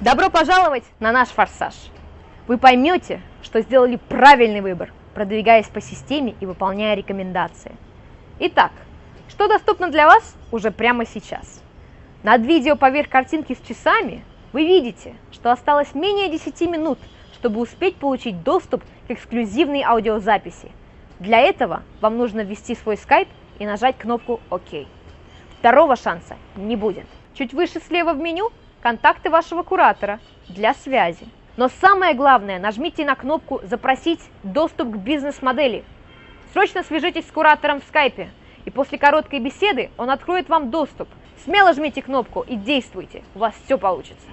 Добро пожаловать на наш форсаж! Вы поймете, что сделали правильный выбор, продвигаясь по системе и выполняя рекомендации. Итак, что доступно для вас уже прямо сейчас? Над видео поверх картинки с часами вы видите, что осталось менее 10 минут, чтобы успеть получить доступ к эксклюзивной аудиозаписи. Для этого вам нужно ввести свой скайп и нажать кнопку ОК. Второго шанса не будет. Чуть выше слева в меню контакты вашего куратора для связи. Но самое главное, нажмите на кнопку «Запросить доступ к бизнес-модели». Срочно свяжитесь с куратором в скайпе, и после короткой беседы он откроет вам доступ. Смело жмите кнопку и действуйте, у вас все получится.